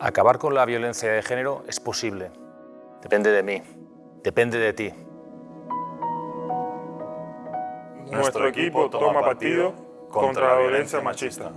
Acabar con la violencia de género es posible. Depende de mí. Depende de ti. Nuestro equipo toma partido contra la violencia machista.